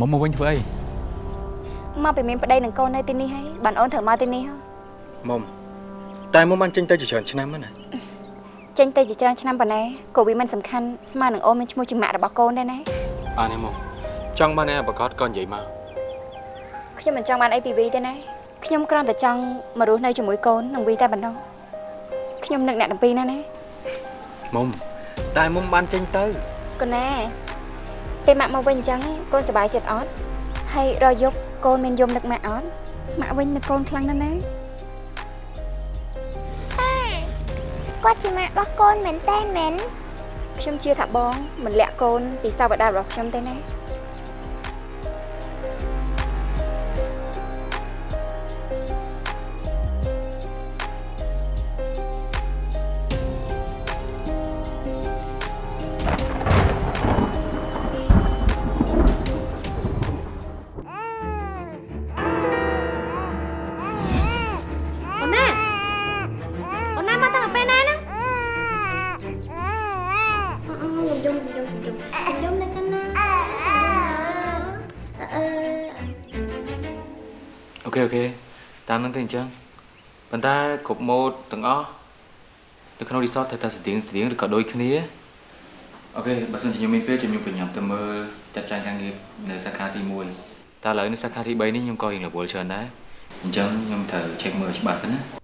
មកមកវិញធ្វើអីមកពីមានប្តីនឹងកូននៅទីនេះហើយបានអូនត្រូវមកទីនេះហ៎មុំតែមុំបានចេញទៅជាច្រើនឆ្នាំហើយណាចេញទៅជាច្រើនឆ្នាំប៉ុណ្ណេះក៏វាមិនសំខាន់ស្មើនឹងអូនមានឈ្មោះជាម៉ាក់របស់កូនដែរណាអានេះមុំចង់បានឯប្រកាសក៏និយាយមកខ្ញុំមិនចង់បានអីពីវីទេណាខ្ញុំគ្រាន់តែចង់មករស់នៅជាមួយកូននឹងវីតែប៉ុណ្ណោះខ្ញុំនឹកអ្នកទាំងពីរណាណាមុំតែមុំបានចេញទៅកូនណា ពេលម៉ាក់មកវិញអញ្ចឹងកូនសប្បាយចិត្តអត់ហើយរយប់កូនមានយំនឹកម៉ាក់អត់ម៉ាក់វិញនឹកកូនខ្លាំងណាស់ណាគាត់ជាម៉ាក់របស់កូនមែនតើមែនខ្ញុំជឿថាបងមិនលាក់កូនពីសាវតារបស់ខ្ញុំទេណា ខេអូខេតាមនឹងទៅអញ្ចឹងប៉ុន្តែគ្រប់ម៉ូដទាំងអស់នៅក្នុង resort ត្រូវតែស្តៀងស្តៀងឬក៏ដូចគ្នាអូខេបើសិនជាខ្ញុំមានពេលខ្ញុំបញ្ញាប់ទៅមើលចាត់ចែងការងារនៅសាខាទី1តែឥឡូវនៅសាខាទី3នេះខ្ញុំក៏រៀងរវល់ច្រើនដែរអញ្ចឹងខ្ញុំត្រូវ check មើលឲ្យច្បាស់សិនណា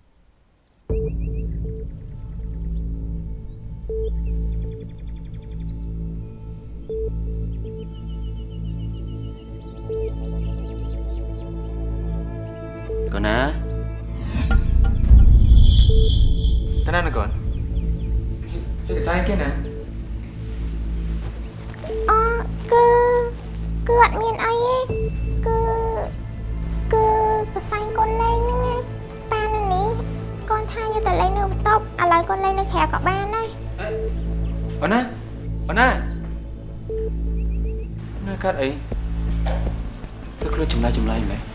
ណាតាណានកូនហេតុស្អីគេណាអគឺគឺអត់មានអីទេគឺគឺកសែងកូនលេងហ្នឹងឯងប៉ានៅនេះកូនថាយកទៅលេងនៅបន្ទប់ឥឡូវកូនលេងនៅក្រៅក៏បានដែរអូនណាអូនណាណាកាត់អីទៅខ្លួនចម្លែកចម្លែកមែន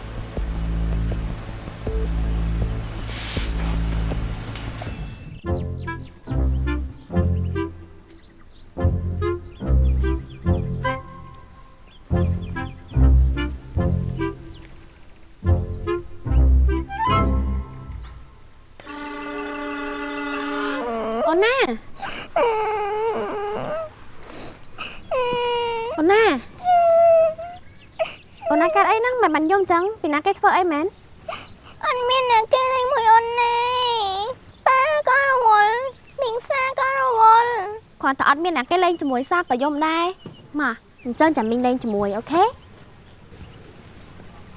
ចឹងពីណាគេធ្វើអីមែនអត់មានអ្នកគេលេងមួយអូនណាប៉ាក៏រវល់មីងសាក៏រវល់គ្រាន់តែអត់មានអ្នកគេលេងជាមួយសាក៏យំដែរមកអញ្ចឹងចាំមីងលេងជាមួយអូខេ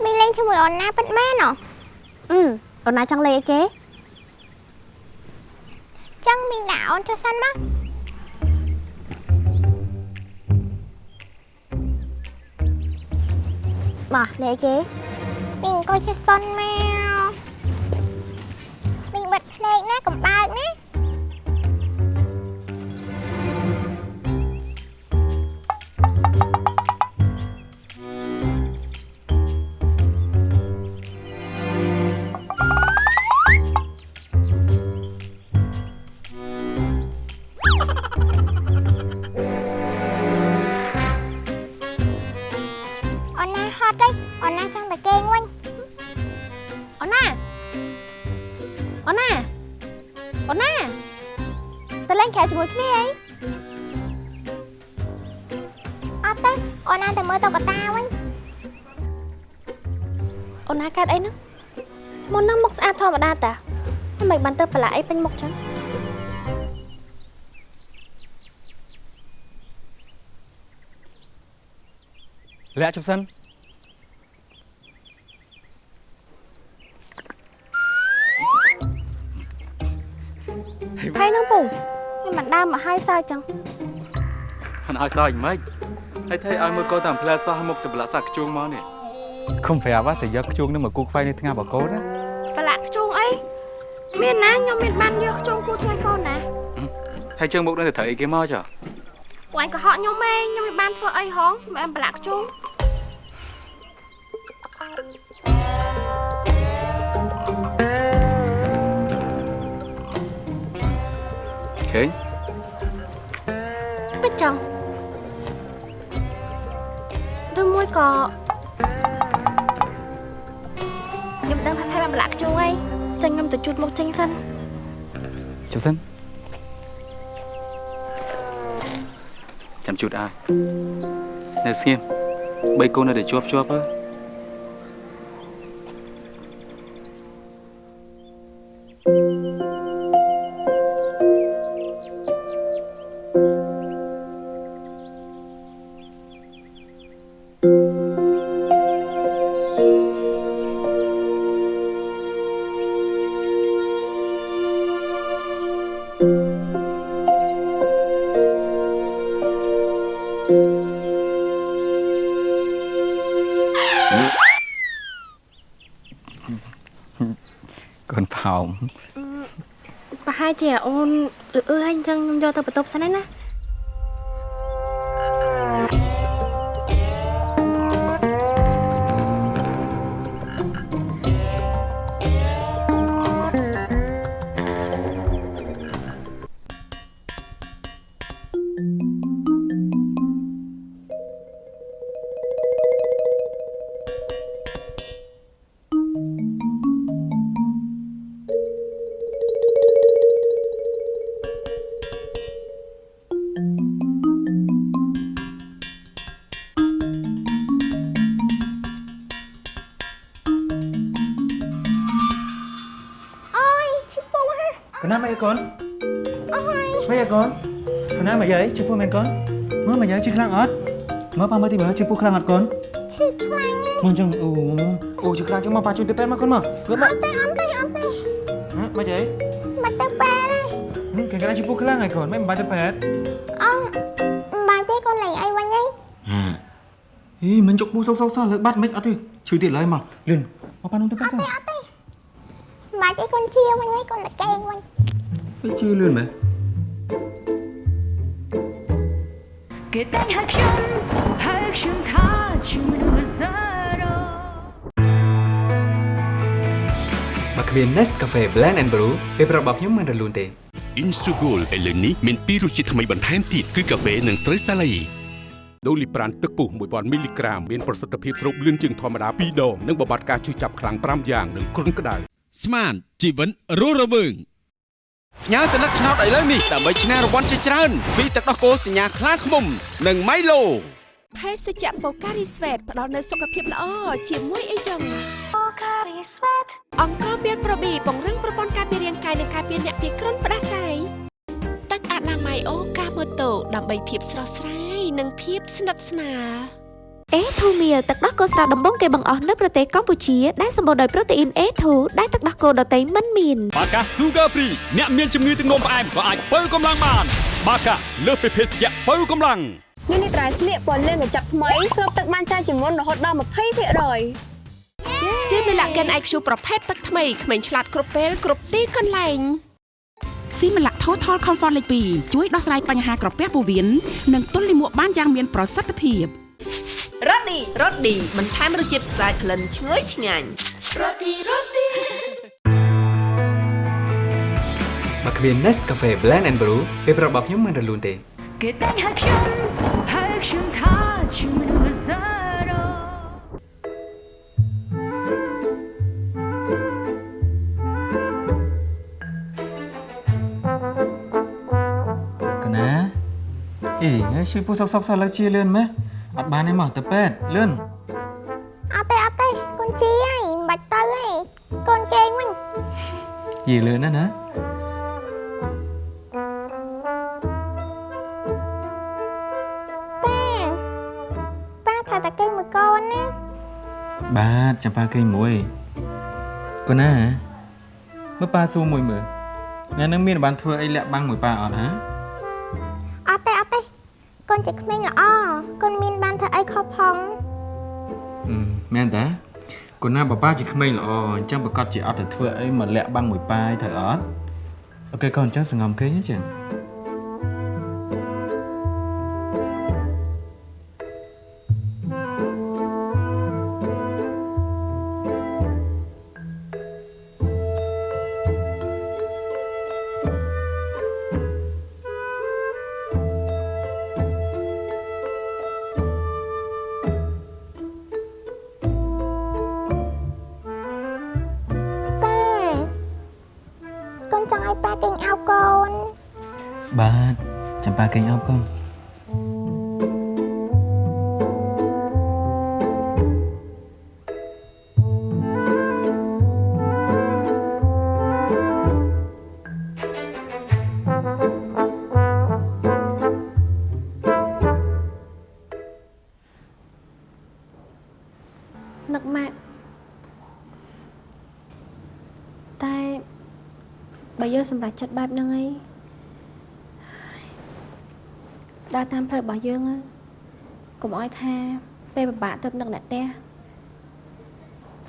មីងលេងជាមួយអូនណាពិតមែនហ៎អឺអូនណាចង់លេងអីគេចឹងមីងដាក់អូនចុះសិនមក មកលេគេមីងអង្អីពេញមុខចឹងលាក់ជប់សិនថៃហ្នឹងពូមិនបានដើរមកហើយសើចចឹងមិនឲ្យសើចមិនហើយថៃឲ្យមើលកូនតាមផ្លែសោះមុខទៅប្រឡាក់សាក់ខ្ជួងមកនេះគុំប្រាប់តែយកខ្ជួងនឹងមកគូខ្វៃនៅថ្ងៃបកូនណាប្រឡាក់ខ្ជូងអី មានណាខ្ញុំមានបានយកខ្ជូងគូថ្ងៃកូនណាហើយជើងមុខនឹងទៅត្រូវអីគេមកចុះពួកឯងកុហកខ្ញុំឯងខ្ញុំមិនបានធ្វើអីហងមិនបានប្រឡាក់ខ្ជូងឃើញពិតចឹងឬមមួយក៏ខ្ញុំដឹងថាថៃបានប្រឡាក់ជួងហើយចឹងខ្ញុំទៅជូតមុ ខចេញសិនជុំសិនចាំជូតអើនៅស្ងៀមបីកូននៅតែ ជាអូនអឺអឺហើយអញ្ចឹងខ្ញុំយកទៅបន្ទប់សិនហើយណា មើលមកយាយជិះខ្លាំងអត់មើលប៉ាមើលទីមើលជិះពោះខ្លាំងអត់កូនឈឺខ្លាំងណាស់មកចឹងអូអូជិះខ្លាំងចឹងមកប៉ាជួយទៅពេទ្យមកកូនមកលើមកតែអត់ទេអត់ទេមកយាយមកទៅប៉ែទេគេកណាជិះពោះខ្លាំងហើយកូនមិនបាច់ទៅពេទ្យអងបាច់ទេកូនលេងអីវិញហីហីមិនជុកពោះសោកសោកសោះលើបាត់មិនអត់ទេឈឺទៀតឡើយមកលឿនមកប៉ានោះទៅពេទ្យកូនអត់ទេបាច់ទេកូនជាវិញហីកូនតែកេងវិញទៅជឿលឿនមែន គេតែងហៅខ្ញុំហៅខ្ញុំថាជាមនុស្សសារ៉ូមកគ្មាន Nescafe Blend and Brew ពេលប្រាប់របស់ខ្ញុំមិនរលូនទេ Insugol ឥឡូវនេះមានពីររសជាតិថ្មីបន្ថែមទៀតគឺកាហ្វេនិងស្រូវសាលីដូលីប្រានទឹកពុះ1000មីលីក្រាមមានប្រសិទ្ធភាពស្រូបលឿនជាងធម្មតា2ដងនិងបំបត្តិការឈឺចាប់ខ្លាំង5យ៉ាងនិងគ្រុនក្តៅស្មានជីវិតរស់រវើង ញ៉ាសន្លឹកឆ្នោតឥឡូវនេះដើម្បីឈ្នះរង្វាន់ជាច្រើនពីទឹកដោះគោសញ្ញាខ្លាឃ្មុំនិងម៉ៃឡូភេសជ្ជៈបូការីស្វេតផ្ដល់នូវសុខភាពល្អជាមួយអីចឹងបូការីស្វេតអង្គមានប្រូប៊ីពង្រឹងប្រព័ន្ធការពាររាងកាយនិងការពារអ្នកពីគ្រុនផ្ដាសាយទឹកអនាម័យអូកាម៉ូតូដើម្បីភាពស្រស់ស្រាយនិងភាពស្និទ្ធស្នាល អេធូមៀលទឹកដោះគោស្រស់ដំបងគេបង្អស់នៅប្រទេសកម្ពុជាដែលសម្បូរដោយប្រូតេអ៊ីន A2 ដែលទឹកដោះគោដតៃមិនមានបាកា Sugar Free អ្នកមានជំងឺទឹកនោមផ្អែមក៏អាចបើកម្លាំងបានបាកាលើសពីភេសជ្ជៈបើកម្លាំងនេះនេះត្រៃស្លៀកពណ៌លឿងកញ្ចប់ថ្មីស្រូបទឹកបានច្រើនជាងមុនរហូតដល់20%អសៀមីឡាកិន IQ ប្រភេទទឹកថ្មីក្មេងឆ្លាតគ្រប់ពេលគ្រប់ទីកន្លែងស៊ីម៉ាឡាក់ Total Comfort លេខ2ជួយដោះស្រាយបញ្ហាក្រពះពោះវៀននិងទល់លាមកបានយ៉ាងមានប្រសិទ្ធភាព រ៉ូឌីរ៉ូឌីបន្ថែមរសជាតិស្អាតក្លិនឈ្ងុយឆ្ងាញ់មកគ្មាន Nescafe Blend and Brew ពេលប្រាប់របស់ខ្ញុំមិនរលូនទេគេតែងហៅខ្ញុំហៅខ្ញុំថាជាមនុស្សសារ៉ូកណាអេឈឺពោះសោកសោកសោះលើជាលឿនមែន អត់បានទេមកទៅពេទ្យលឿនអត់ទេអត់ទេកូនជាហីមិនបាច់ទៅហីកូនកេងវិញជាលឿនណាស់ណាប៉ាប៉ាថាតែកេងមួយកូនណាបាទចាំប៉ាគេមួយកូនណាមើលប៉ាសួរមួយមើលអ្នកនឹងមានបានធ្វើអីលាក់បាំងមួយប៉ាអត់ហា មែនតាកូនណាបបាជាក្មេងល្អអញ្ចឹងប្រកាសជាអត់ទៅធ្វើអីមកលាក់បាំងមួយប៉ាយត្រូវអត់អូខេកូនអញ្ចឹងសង្ងំគេងចឹង កូនបាទចាំប៉ាគេងអស់កូន សម្រេចចិត្តបែបហ្នឹងអីដើរតាមផ្លូវរបស់យើងហើយកុំឲ្យថាពេលពិបាកទៅនឹកអ្នកផ្ទះ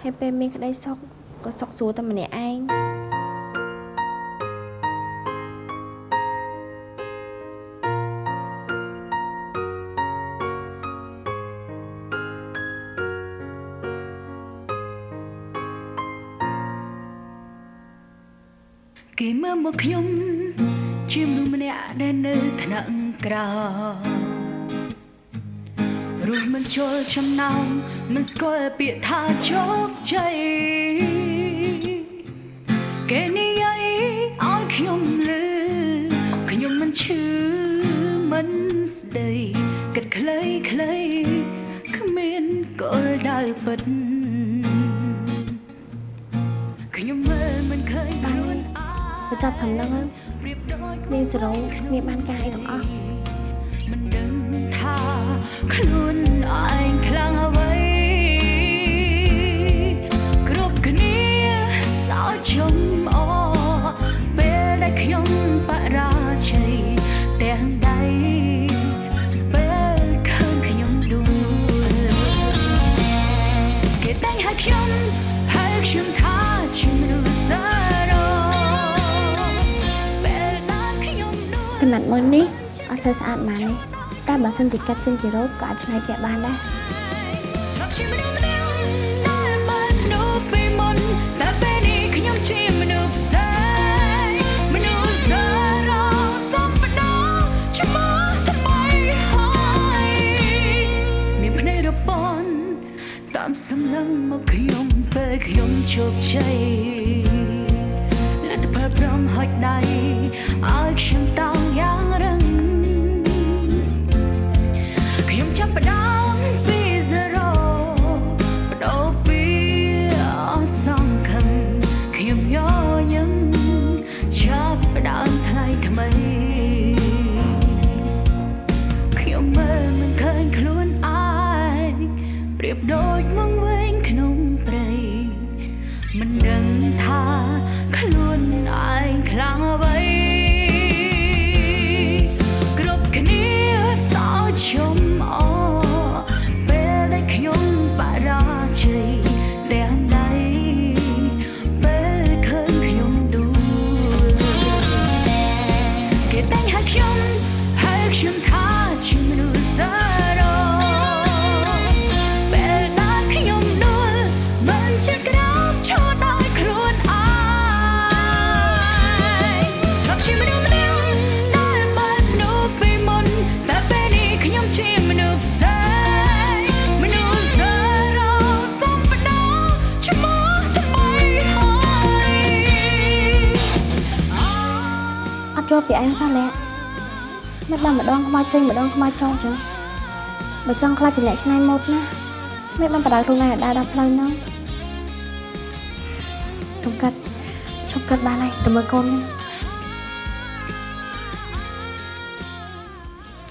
ហើយពេលមានក្តីសុខក៏សុខស្រួលតែម្នាក់ឯង មនុស្សម្នាក់ដែលនៅថ្នាក់ក្រោមរស់មិនជុលចំណោមមិនស្គាល់ពាក្យថាជោគជ័យគេនិយាយឲ្យខ្ញុំលឺខ្ញុំមិនឈឺមិនស្ដីគិតខ្លីខ្លីគ្មានគោលដៅពិតខ្ញុំមើលមិនឃើញខ្លួនបញ្ចប់ត្រឹមហ្នឹងនាងសរងគ្មានបានការអីទាំងអស់មិនដឹងថាខ្លួនឯងខ្លាំងអ្វីគ្រប់គ្នាសោជុំអពេលដែលខ្ញុំបរាជ័យទាំងដៃពេលឃើញខ្ញុំដួលគេតែងហៅខ្ញុំហៅខ្ញុំ ត់មើលនេះអត់សូវស្អាតប៉ុន្មានទេតែបើសិនជាកាត់ចេញពីរ៉ូបក៏អាចឆ្នៃពាក់បានដែរធ្លាប់ជាមនុស្សម្នាក់ដែលបាននៅពីមុនតែពេលនេះខ្ញុំជាមនុស្សផ្សេងមនុស្សសារ៉ាសំបដោជាមកថ្មីហើយមានភ្នែករពន់តាមសម្លឹងមកខ្ញុំពេលខ្ញុំជោគជ័យលទ្ធផលព្រមហុចដៃឲ្យខ្ញុំតោ ល់ពីឯងសោះលះមិនបានម្ដងខ្មៅចេញម្ដងខ្មៅចង់ចឹងបើចង់ខ្លាចជាអ្នកឆ្នៃម៉ូដណាមិនបានបដៅខ្លួនឯងឲ្យដើរដល់ផ្លូវហ្នឹងកុំកាត់ឈប់កាត់បានហើយទៅមើលកូននេះ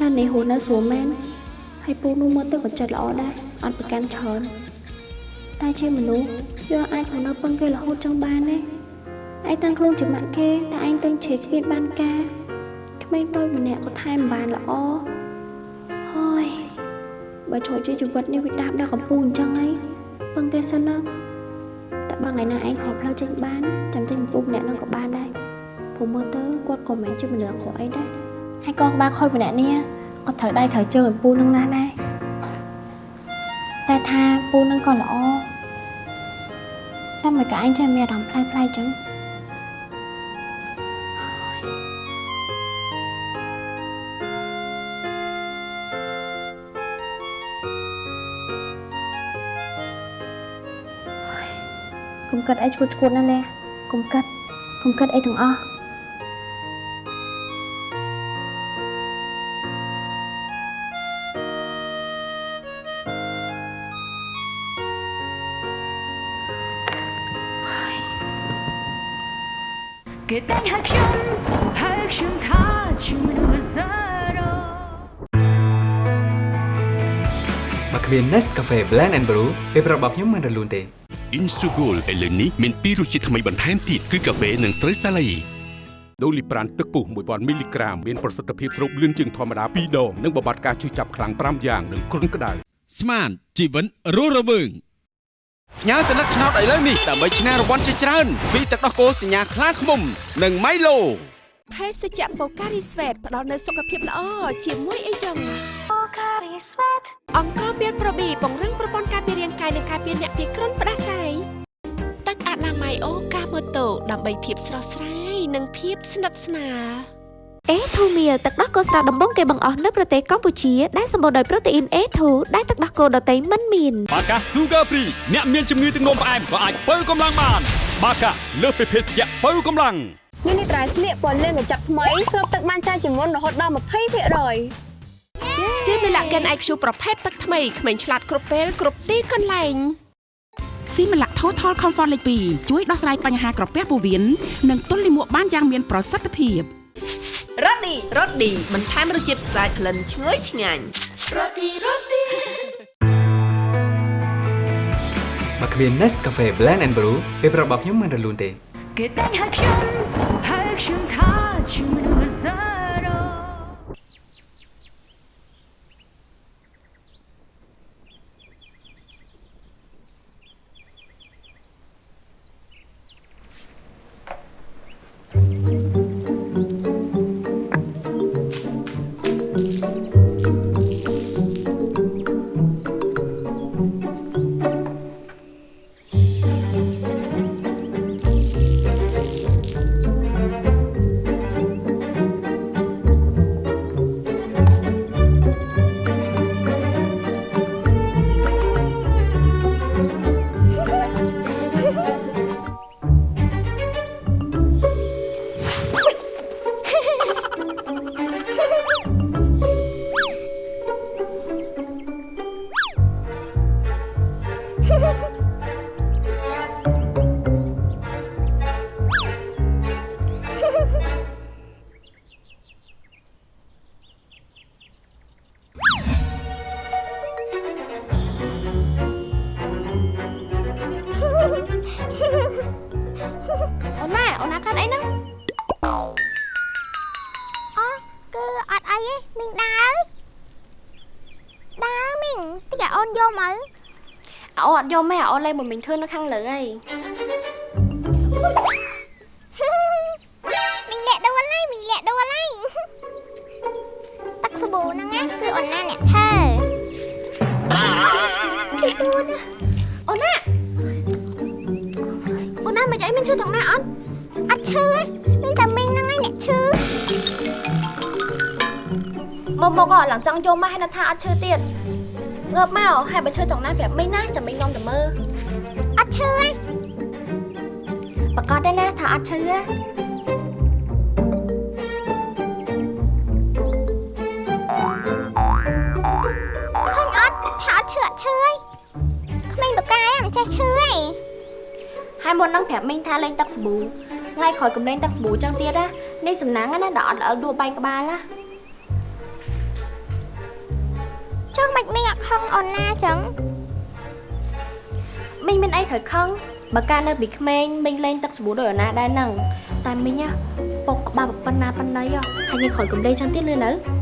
នៅនេះហូរនៅស្រួលមែនហើយពូនោះមើលទៅក៏ចិត្តល្អដែរអត់ប្រកាន់ច្រើនតែជាមនុស្សយកអាចហូរនៅពឹងគេរហូតចង់បានទេ ឯងតាំងខ្លួនជាម៉ាក់គេតែឯងទៅជ្រេគ្មានបានការក្មេងតូចម្នាក់ក៏ថែមបានល្អហើយបើជួយជាជីវិតនេះវាដាប់ដល់កំពូលអញ្ចឹងហីពឹងគេសិនណាតែបើថ្ងៃណាឯងហៅផ្លូវចេញបានចាំចេញកំពូលម្នាក់នឹងក៏បានដែរព្រោះមើលទៅគាត់ក៏មិនជាមនុស្សអាក្រក់អីដែរហើយកងក្បាលខូចម្នាក់នេះក៏ត្រូវដៃត្រូវជើងកំពូលនឹងណាដែរតែថាពូនឹងក៏ល្អតែមិនក៏ឯងចេះមានអារម្មណ៍ផ្លែផ្លែចឹង គិតអីឈួតឈួតណាណាកុំគិតកុំគិតអីទាំងអស់គេតែងហៅខ្ញុំហៅខ្ញុំថាខ្ញុំមនុស្សសារ៉ូមកគ្មាន Nescafe Blend and Brew ពេលប្រាប់របស់ខ្ញុំមិនរលូនទេ Insugol ឥឡូវនេះមានពីររសជាតិថ្មីបន្ថែមទៀតគឺកាហ្វេនិងស្រូវសាឡៃដូលីប្រានទឹកពុះ1000មីលីក្រាមមានប្រសិទ្ធភាពស្រូបលឿនជាងធម្មតា2ដងនិងបំបត្តិការឈឺចាប់ខ្លាំង5យ៉ាងនិងគ្រុនក្តៅស្មានជីវិតរស់រវើងផ្ញើសញ្ញាឆ្នោតឥឡូវនេះដើម្បីឈ្នះរង្វាន់ជាច្រើនពីទឹកដោះគោសញ្ញាខ្លាឃ្មុំនិងម៉ៃឡូភេសជ្ជៈបូការីស្វេតផ្ដល់នូវសុខភាពល្អជាមួយអីចឹង បូការីស្វេតអង្គមានប្រូប៊ីពង្រឹងប្រព័ន្ធការពាររាងកាយនិងការពារអ្នកពីគ្រុនផ្ដាសាយទឹកអនាម័យអូកាម៉ូតូដើម្បីភាពស្រស់ស្រាយនិងភាពស្និទ្ធស្នាលអេធូមៀលទឹកដោះគោស្រស់ដំបងគេបង្អស់នៅប្រទេសកម្ពុជាដែលសម្បូរដោយប្រូតេអ៊ីន A2 ដែលទឹកដោះគោដតៃមិនមានបាកា Sugar Free អ្នកមានជំងឺទឹកនោមផ្អែមក៏អាចបើកម្លាំងបាន បាកាលើសពីភេសជ្ជៈបើកម្លាំងនេះនេះត្រៃស្លៀកពណ៌លឿងកញ្ចប់ថ្មីស្រូបទឹកបានច្រើនជាងមុនរហូតដល់20% សៀមីឡាកិន IQ ប្រភេទទឹកថ្មីក្មេងឆ្លាតគ្រប់ពេលគ្រប់ទីកន្លែងស៊ីម៉ាឡា Total Comfort លេខ2ជួយដោះស្រាយបញ្ហាក្រពះពោះវៀននិងទល់លាមកបានយ៉ាងមានប្រសិទ្ធភាពរ៉ូឌីរ៉ូឌីបន្ថែមរសជាតិស្អាតក្លិនឈ្ងុយឆ្ងាញ់រ៉ូឌីរ៉ូឌីបើគ្មាន Nescafe Blend and Brew ពេលប្រាប់របស់ខ្ញុំមិនរលូនទេគេតែងហៅខ្ញុំ នលេងមួយមីងធ្វើនៅខាងលើហើយមីងលាក់ដួលហើយមីងលាក់ដួលហើយទឹកសាប៊ូហ្នឹងណាគឺអូនណាអ្នកធ្វើគឺអូនអូនណាអូនណាមិនអីមានឈឺត្រង់ណាអត់អត់ឈឺទេមានតែមីងហ្នឹងឯងអ្នកឈឺមកមកក៏ឡើងចង់យកមកហើយនៅថាអត់ឈឺទៀតងើបមកហើយបើឈឺត្រង់ណាប្រាប់មីងណាចាំមីងនាំទៅមើល ត់ឈឺទេឃើញអត់ថាអត់ឈឺអត់ឈឺទេក្មេងបកាយមិនចេះឈឺទេហើយមុននឹងប្រាប់មីងថាលេងទឹកសាប៊ូថ្ងៃក្រោយកំលេងទឹកសាប៊ូចឹងទៀតណានេះសំណាងណាដល់អត់ល្អដួលបែកក្បាលណាចុះមិនមីងអត់ខឹងអូនណាចឹងមីងមានអីត្រូវខឹង បើកាលនៅពីក្មេងមីងលេងទឹកសាប៊ូដោយអូនណាដែរហ្នឹងតែមីងណាពុកក្បាលប៉ុណ្ណាប៉ុណ្ណីហ៎ហើយថ្ងៃក្រោយកំលេងចឹងទៀតលឿននៅមិនបាន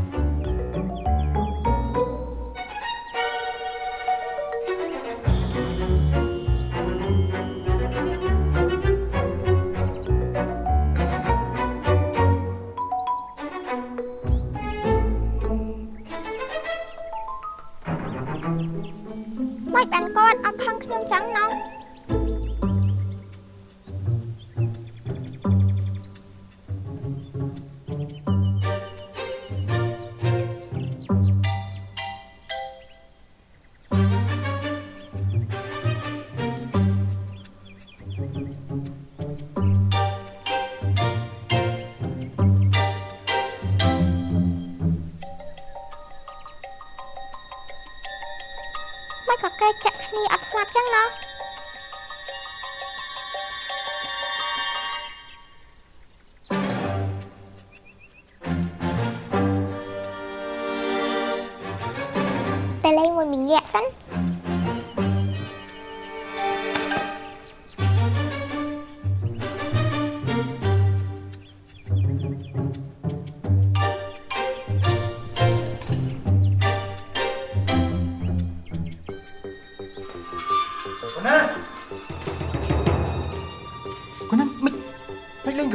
គ្នាអ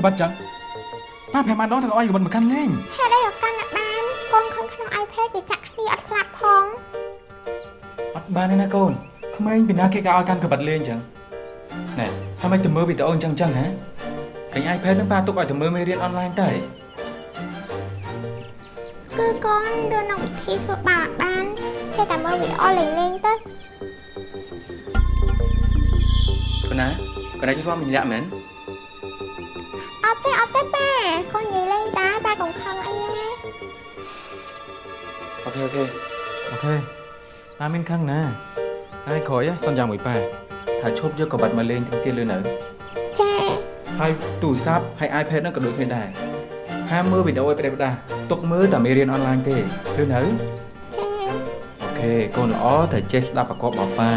ក្បិតចឹងប៉ាប្រាប់បានដងថាឲ្យក្បិតមកកាន់លេងហេតុអីក៏កាន់តែបានកូនឃើញក្នុង iPad គេចាក់គ្នាអត់ស្លាប់ផងអត់បានទេណាកូនក្មេងពីណាគេក៏ឲ្យកាន់ក្បិតលេងចឹងណែហើយមិនទៅមើលវីដេអូអញ្ចឹងចឹងហ៎ឃើញ iPad នឹងប៉ាទុកឲ្យទៅមើលមេរៀនអនឡាញតែគឺកូនរនៅវិធីធ្វើបាបបានចេះតែមើលវីដេអូលេងលេងទៅកូនណាកូនណាជិះធ្វើមិនលាក់មែនអត់ ទេអត់ទេប៉ាកូននិយាយលេងតាប៉ាកុំខឹងអីណា okay okay okay ប៉ាមានខឹងណាហើយក្រោយសន្យាមួយប៉ាថាឈប់យកក្បិតមកលេងទាំងទៀតលឿននៅចាហើយទូរស័ព្ទហើយ iPad ហ្នឹងក៏ដូចគ្នាដែរហាមមើលវីដេអូឲ្យប្រេះផ្ដាស់ទុកមើលតែមេរៀនអនឡាញទេលឿននៅចាokay កូនល្អតែចេះស្ដាប់ប្រកបបប៉ា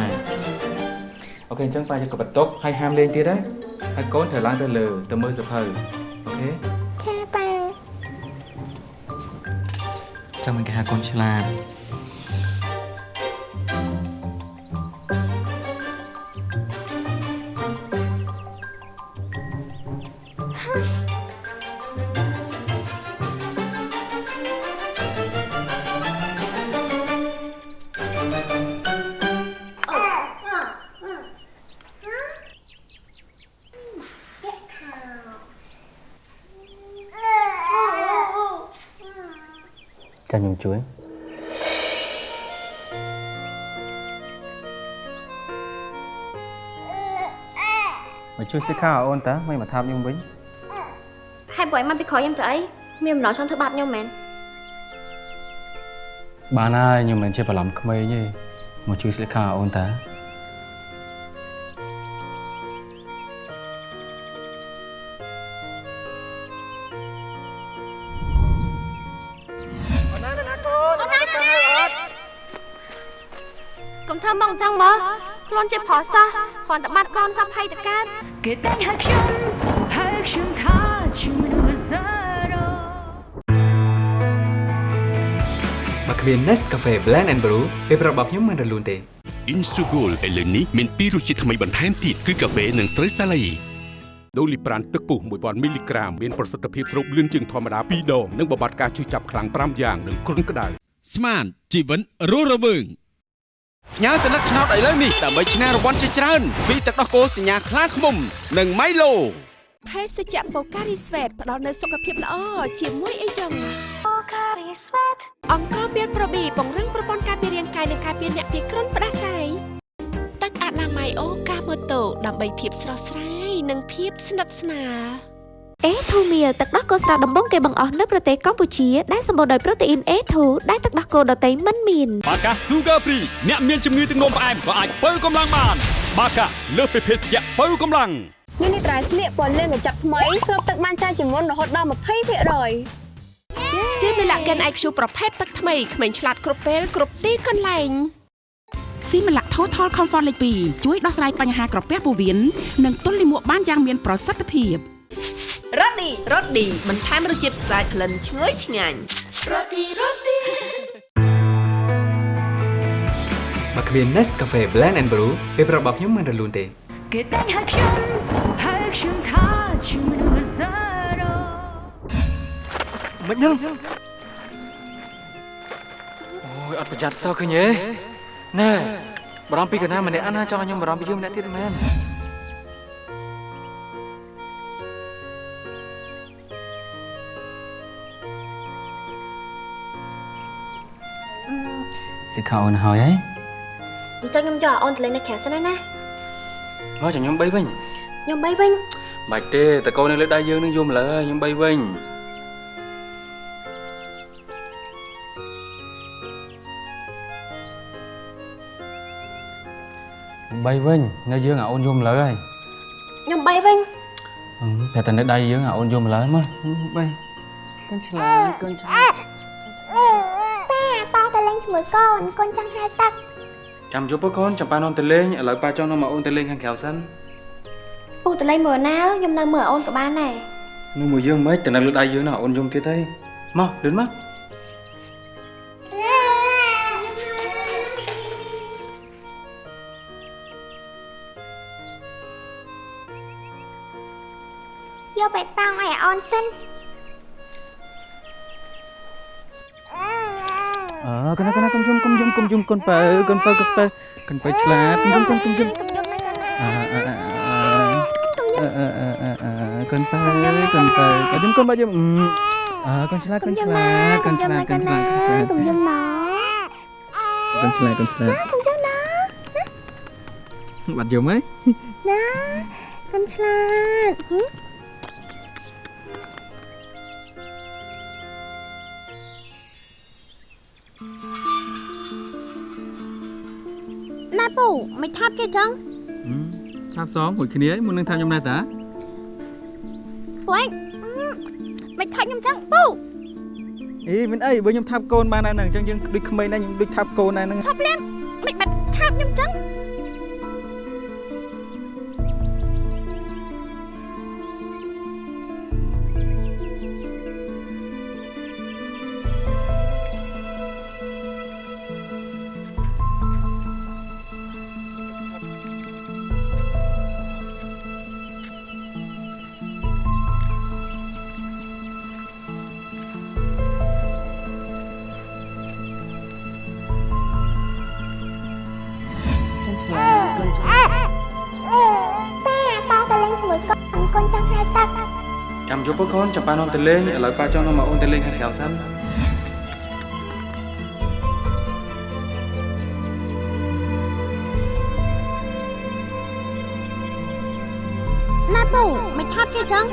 okay អញ្ចឹងប៉ាយកក្បិតទុកហើយហាមលេងទៀតណា ហើយកូនត្រូវឡើងទៅលើទៅមើលសៀវភៅ okay ចាប៉ាចាំមិនគេហៅកូនឆ្លាត ចាំខ្ញុំជួយមកជួយសិក្ខាអូនតាមិនមកថាបខ្ញុំវិញហើយបើឲ្យមកពីក្រោយខ្ញុំទៅអីមានបំណងចង់ធ្វើបាបខ្ញុំមែនបានហើយខ្ញុំមិនជាបឡំក្មេងទេមកជួយសិក្ខាអូនតា ន់តែបាត់កូនសពភ័យតកើតគេតែងហៅខ្ញុំហៅខ្ញុំថាជាមនុស្សសារ៉ូមកគ្មាន Nescafe Blend and Brew ពេលប្រាប់របស់ខ្ញុំមិនរលូនទេ Insugol ឥឡូវនេះមានពីររសជាតិថ្មីបន្ថែមទៀតគឺកាហ្វេនិងស្រូវសាលីដូលីប្រានទឹកពុះ1000មីលីក្រាមមានប្រសិទ្ធភាពស្រូបលឿនជាងធម្មតា2ដងនិងបំបត្តិការឈឺចាប់ខ្លាំង5យ៉ាងនិងគ្រុនក្តៅស្មានជីវិនរស់រវើង ផ្ញើសញ្ញាឆ្នោតឥឡូវនេះដើម្បីឈ្នះរង្វាន់ជាច្រើនពីទឹកដោះគោសញ្ញាខ្លាឃ្មុំ និង Milo ភេសជ្ជៈបូការីស្វេតផ្ដល់នូវសុខភាពល្អជាមួយអីចឹងបូការីស្វេតអង្គមានប្រូប៊ីពង្រឹងប្រព័ន្ធការពាររាងកាយនិងការពារអ្នកពីគ្រុនផ្ដាសាយទឹកអនាម័យអូកាម៉ូតូដើម្បីភាពស្រស់ស្រាយនិងភាពស្និទ្ធស្នាល អេធូមៀលទឹកដោះគោស្រស់ដំបងគេបង្អស់នៅប្រទេសកម្ពុជាដែលសម្បូរដោយប្រូតេអ៊ីន A2 ដែលទឹកដោះគោដតៃមិនមានបាកា Sugar Free អ្នកមានជំងឺទឹកនោមផ្អែមក៏អាចបើកម្លាំងបាន បាកាលើសពីភេសជ្ជៈបើកម្លាំងញ៉ាំនេះត្រៃស្លៀកពណ៌លឿងកញ្ចប់ថ្មីស្រូបទឹកបានច្រើនជាងមុនរហូតដល់20%សៀមីឡាកែន IQ ប្រភេទទឹកថ្មីក្មេងឆ្លាតគ្រប់ពេលគ្រប់ទីកន្លែងស៊ីម៉ាឡាក់ Total Comfort លេខ2ជួយដោះស្រាយបញ្ហាក្រពះពោះវៀននិងទល់លាមកបានយ៉ាងមានប្រសិទ្ធភាព រ៉ូឌីរ៉ូឌីបន្ថែមរសជាតិស្អាតក្លិនឈ្ងុយឆ្ងាញ់មកគ្មាន Nescafe Blend and Brew ពេលប្រាប់របស់ខ្ញុំមិនរលូនទេគេតែងហៅខ្ញុំហៅខ្ញុំថាជាមនុស្សសារ៉ូមិនហ្នឹងអូយអត់ប្រយ័ត្នសោះឃើញទេណែបារម្ភពីកណាម្នាក់ណាចង់ឲ្យខ្ញុំបារម្ភពីយើងម្នាក់ទៀតមែន ខាអូនហើយហ៎អញ្ចឹងខ្ញុំយកឲ្យអូនទៅលេងនៅក្រៅសិនណាណាមកចាំខ្ញុំបីវិញខ្ញុំបីវិញបាច់ទេតកូននៅលើដៃយើងនឹងយំលើខ្ញុំបីវិញបីវិញនៅយើងអាអូនយំលើហើយខ្ញុំបីវិញតែតែនៅដៃយើងអាអូនយំលើមកបីកូនឆ្លាតកូនឆ្លាតប៉ាប៉ាទៅលេងជា មួយកូនកូនចង់ហែលទឹកចាំយប់កូនចាំប៉ានំទៅលេងឥឡូវប៉ាចង់នាំមកអូនទៅលេងខាងក្រៅសិនពូទៅលេងមើលណាខ្ញុំនៅមើលអូនក៏បានដែរនោះមួយយើងមិនទៅនៅលើដៃយើងណាអូនយំទៀតទេមកលឿនមកយកបេតងឲ្យអូនសិន អើកូនកូនកុំយំកុំយំកុំយំកូនបើកូនបើកូនបើកូនបើឆ្លាតកុំយំកូនកុំយំអើអើអើអើអើអើអើអើកូនបើកូនបើកូនយំកូនបើយំអើកូនឆ្លាតកូនឆ្លាតកូនឆ្លាតកូនឆ្លាតកូនឆ្លាតកុំយំណាកូនឆ្លាតកូនឆ្លាតកុំយំណាបាត់យំហីណាកុំឆ្លាតហឹ មណែពូមិនថាប់គេចឹងឆាប់សងមួយគ្នាមុននឹងថាខ្ញុំដែរតាពូឯងមិនថាប់ខ្ញុំចឹងពូអីមិនអីបើខ្ញុំថាប់កូនបានហើយហ្នឹងអញ្ចឹងយើងដូចក្មេងដែរខ្ញុំដូចថាប់កូនដែរហ្នឹងឈប់លៀនមិនបាត់ថាប់ខ្ញុំចឹង ចាំជប់កូនចាំប៉ានាំទៅលេងឥឡូវប៉ាចង់នាំមកអូនទៅលេងខាងក្រៅសិនណែពូមិនថាប់គេចឹង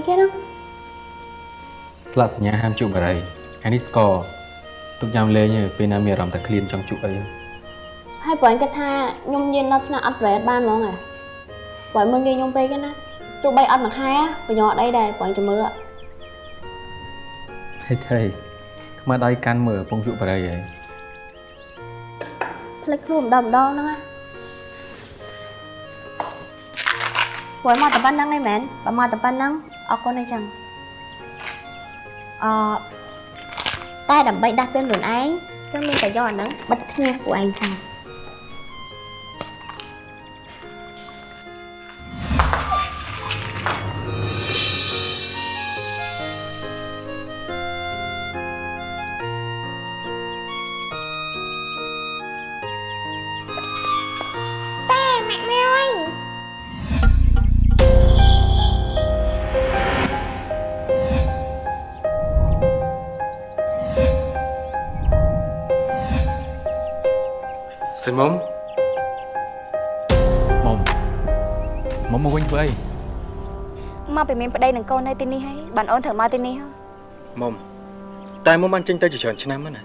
អីគេនោះស្លាកសញ្ញាហាមជក់បារីហើយនេះស្ករទុកញ៉ាំលេងទេពេលណាមានអារម្មណ៍តែឃ្លានចង់ជក់អីហើយប្រហែលគាត់ថាខ្ញុំញៀនដល់ឆ្នាំអត់ប្រេតបានហ្មងហ៎ប្រហែលមើលងាយខ្ញុំពេកណាទោះបីអត់មួយខែប្រយោជន៍អីដែរប្រហែលចាំមើលហេថេខ្មៅដៃកាន់មើលពងជក់បារីហើយផ្លេចខ្លួនម្ដងម្ដងហ្នឹងណាព្រោះមកតែប៉ុណ្្នឹងឯងមែនបើមកតែប៉ុណ្្នឹង អរគុណឯងចឹងអឺតែដើម្បីដាស់តឿនខ្លួនឯងចឹងមានតែយកអាហ្នឹងបិទភ្នែកពួកឯងចឹង មុំមុំមកវិញធ្វើអីមមកពីមានប្តីនឹងកូននៅទីនេះហើយបានអូនត្រូវមកទីនេះហ៎មុំតែមុំបានចេញទៅជាច្រើនឆ្នាំហើយណា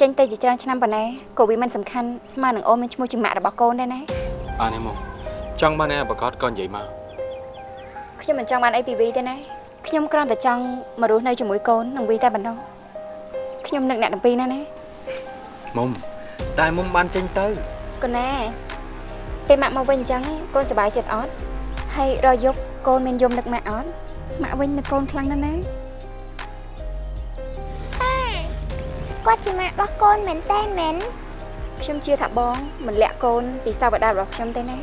ចេញទៅជាច្រើនឆ្នាំប៉ុណ្ណេះក៏វាមិនសំខាន់ស្មើនឹងអូនមានឈ្មោះជាម៉ាក់របស់កូនដែរណាបានទេមុំចង់បានឯប្រកាសក៏និយាយមកខ្ញុំមិនចង់បានអីពីវីទេណាខ្ញុំគ្រាន់តែចង់មករស់នៅជាមួយកូននឹងវីតែប៉ុណ្ណោះខ្ញុំនឹកអ្នកទាំងពីរណាណាមុំតែមុំបានចេញទៅកូនណាពេលម៉ាក់មកវិញអញ្ចឹងកូនសប្បាយចិត្តអត់ហើយរយប់ កូនមានយំនឹកម៉ាក់អត់ម៉ាក់វិញនឹកកូនខ្លាំងណាស់ណាគាត់ជាម៉ាក់របស់កូនមែនតើមែនខ្ញុំជឿថាបងមិនលាក់កូនពីសាវតារបស់ខ្ញុំទេណា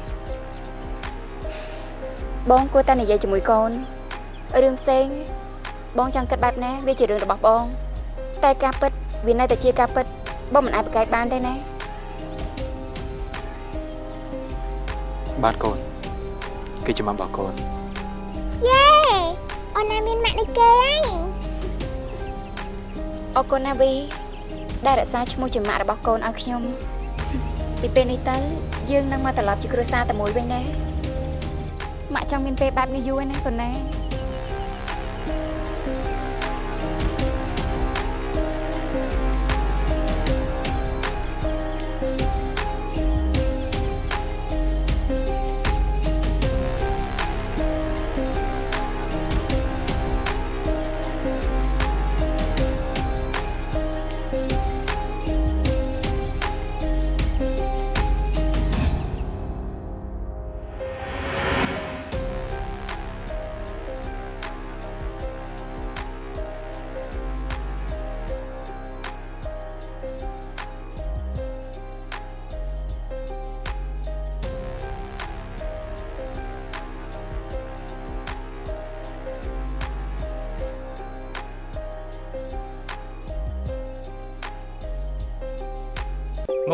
បងគួរតែនិយាយជាមួយកូនរឿងផ្សេងបងចង់គិតបែបណាវាជារឿងរបស់បង តែការពិតវានៅតែជាការពិតបងមិនអាចប្រកែកបានទេណាបានកូនគឺជាម៉ាក់របស់កូន យេអូនណាមានម៉ាក់ដូចគេហើយអរគុណណាវីដែលរក្សាឈ្មោះជាម៉ាក់របស់កូនឲ្យខ្ញុំពីពេលនេះទៅយើងនឹងមកត្រឡប់ជាគ្រួសារតែមួយវិញណាម៉ាក់ចង់មានពេលបែបនេះយូរហើយណាកូនណា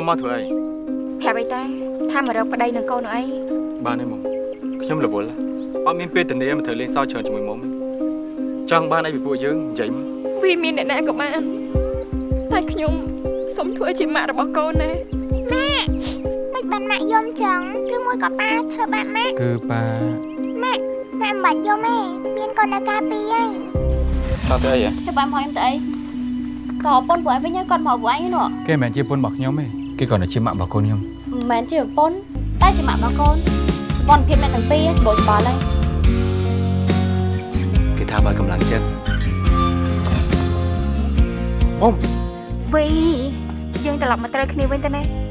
មុំមកធ្វើអីប្រាប់អីតាថាមករកប្តីនឹងកូននោះអីបានទេមុំខ្ញុំរវល់អត់មានពេលធានាមកត្រូវលេងសើចច្រើនជាមួយមុំចង់បានអីពីពួកយើងនិយាយមកវាមានអ្នកណាក៏បានតែខ្ញុំសុំធ្វើជាម៉ាក់របស់កូនណាម៉ាក់មិនបានម៉ាក់យំចឹងឬមួយក៏ប៉ាធ្វើបាបម៉ាក់គឺប៉ាម៉ាក់ម៉ាក់មិនបាច់យំទេមានកូននៅការពារហើយតើទៅអីហ៎ធ្វើបានមកខ្ញុំទៅអីក៏ប្រពន្ធពួកឯងវិញហើយគាត់មកពួកឯងនោះគេមិនមែនជាពុនរបស់ខ្ញុំទេ គេគ្រាន់តែជាម៉ាក់របស់កូនខ្ញុំមិនមែនជាប្រពន្ធតែជាម៉ាក់របស់កូនសម្ព័ន្ធភាពអ្នកទាំងពីរច្បោច្បល់ហើយគេថាបើកម្លាំងចិត្តមុំវីយើងត្រឡប់មកត្រូវគ្នាវិញទៅណា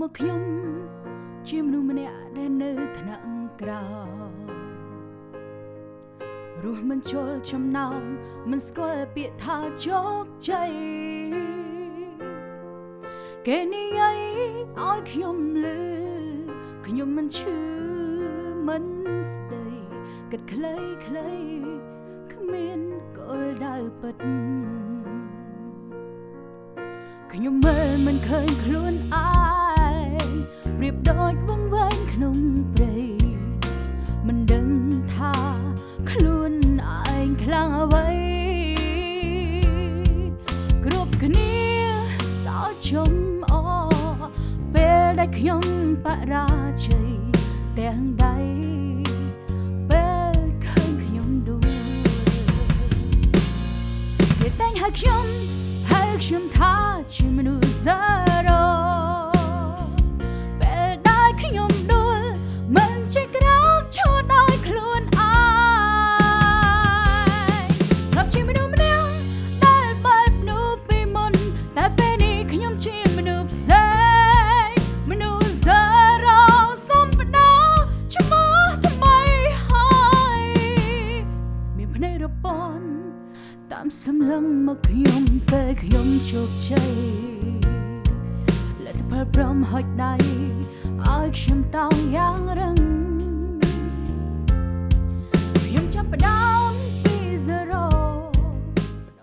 មើលមកខ្ញុំជាមនុស្សម្នាក់ដែលនៅថ្នាក់ក្រោមរស់មិនជល់ចំណោមមិនស្គាល់ពាក្យថាជោគជ័យគេនិយាយឲ្យខ្ញុំលឺខ្ញុំមិនឈឺមិនស្ដីគិតខ្លីខ្លីៗគ្មានគោលដៅពិតខ្ញុំមើលមិនឃើញខ្លួនឯង ប្រៀបដូចវង្វេងក្នុងព្រៃមិនដឹងថាខ្លួនឯងខ្លាំងអ្វីគ្រប់គ្នាសោកជុំអពេលដែលខ្ញុំបរាជ័យទាំងដៃពេលឃើញខ្ញុំដួលគេតែងហៅខ្ញុំហើយខ្ញុំថាជាមនុស្ស ជោគជ័យលទ្ធផលព្រមហុចដៃឲ្យខ្ញុំតោងយ៉ាង